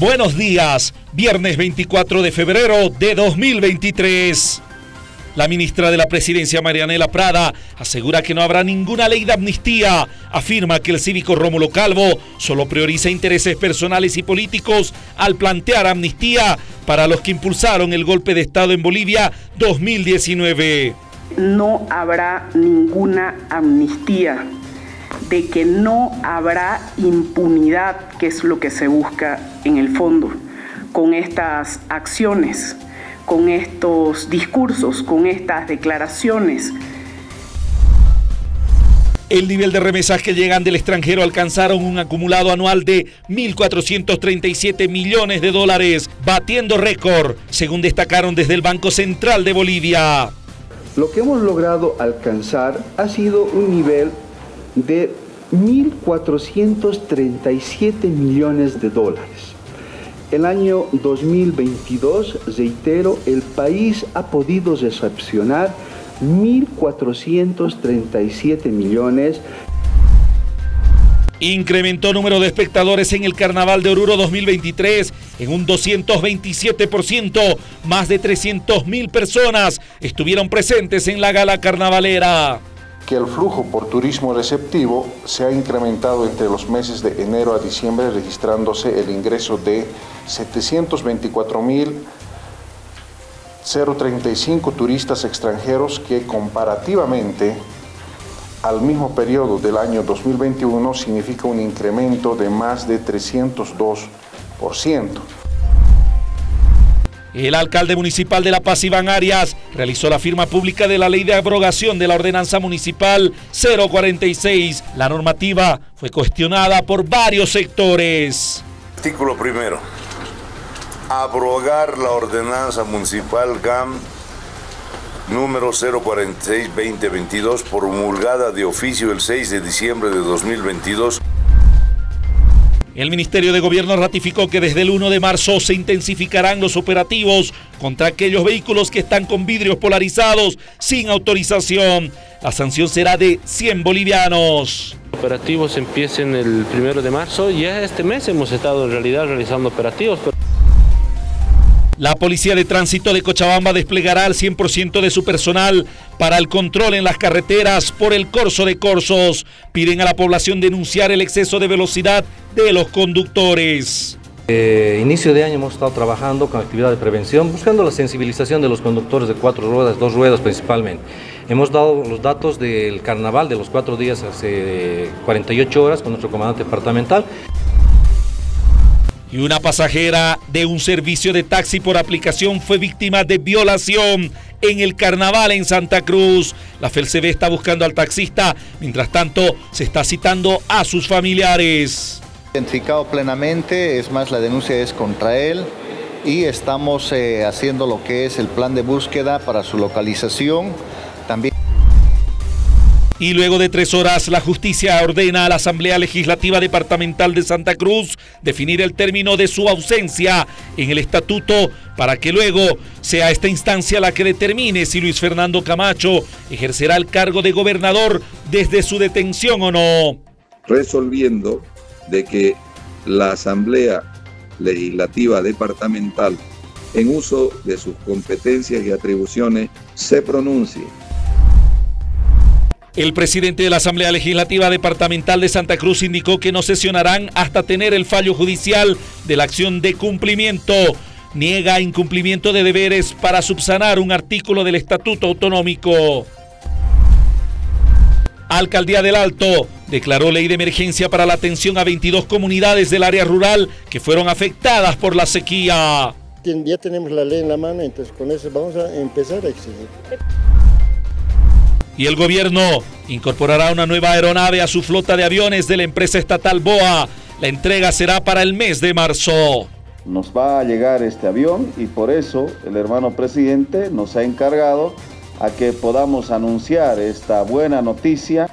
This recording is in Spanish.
Buenos días, viernes 24 de febrero de 2023. La ministra de la Presidencia, Marianela Prada, asegura que no habrá ninguna ley de amnistía. Afirma que el cívico Rómulo Calvo solo prioriza intereses personales y políticos al plantear amnistía para los que impulsaron el golpe de Estado en Bolivia 2019. No habrá ninguna amnistía de que no habrá impunidad, que es lo que se busca en el fondo, con estas acciones, con estos discursos, con estas declaraciones. El nivel de remesas que llegan del extranjero alcanzaron un acumulado anual de 1.437 millones de dólares, batiendo récord, según destacaron desde el Banco Central de Bolivia. Lo que hemos logrado alcanzar ha sido un nivel de 1.437 millones de dólares. El año 2022, reitero, el país ha podido recepcionar 1.437 millones. Incrementó número de espectadores en el Carnaval de Oruro 2023 en un 227%. Más de 300.000 personas estuvieron presentes en la gala carnavalera que el flujo por turismo receptivo se ha incrementado entre los meses de enero a diciembre, registrándose el ingreso de 724.035 turistas extranjeros que comparativamente al mismo periodo del año 2021 significa un incremento de más de 302%. El alcalde municipal de La Paz, Iván Arias, realizó la firma pública de la ley de abrogación de la ordenanza municipal 046. La normativa fue cuestionada por varios sectores. Artículo primero. Abrogar la ordenanza municipal GAM número 046-2022 promulgada de oficio el 6 de diciembre de 2022. El Ministerio de Gobierno ratificó que desde el 1 de marzo se intensificarán los operativos contra aquellos vehículos que están con vidrios polarizados sin autorización. La sanción será de 100 bolivianos. Operativos empiecen el 1 de marzo. Ya este mes hemos estado en realidad realizando operativos. La Policía de Tránsito de Cochabamba desplegará al 100% de su personal para el control en las carreteras por el corso de corsos. Piden a la población denunciar el exceso de velocidad de los conductores. Eh, inicio de año hemos estado trabajando con actividad de prevención, buscando la sensibilización de los conductores de cuatro ruedas, dos ruedas principalmente. Hemos dado los datos del carnaval de los cuatro días hace 48 horas con nuestro comandante departamental y una pasajera de un servicio de taxi por aplicación fue víctima de violación en el carnaval en Santa Cruz. La FELCB está buscando al taxista, mientras tanto se está citando a sus familiares. Identificado plenamente, es más la denuncia es contra él y estamos eh, haciendo lo que es el plan de búsqueda para su localización. Y luego de tres horas, la justicia ordena a la Asamblea Legislativa Departamental de Santa Cruz definir el término de su ausencia en el estatuto para que luego sea esta instancia la que determine si Luis Fernando Camacho ejercerá el cargo de gobernador desde su detención o no. Resolviendo de que la Asamblea Legislativa Departamental, en uso de sus competencias y atribuciones, se pronuncie el presidente de la Asamblea Legislativa Departamental de Santa Cruz indicó que no sesionarán hasta tener el fallo judicial de la acción de cumplimiento. Niega incumplimiento de deberes para subsanar un artículo del Estatuto Autonómico. Alcaldía del Alto declaró ley de emergencia para la atención a 22 comunidades del área rural que fueron afectadas por la sequía. Ya tenemos la ley en la mano, entonces con eso vamos a empezar a exigir y el gobierno incorporará una nueva aeronave a su flota de aviones de la empresa estatal BOA. La entrega será para el mes de marzo. Nos va a llegar este avión y por eso el hermano presidente nos ha encargado a que podamos anunciar esta buena noticia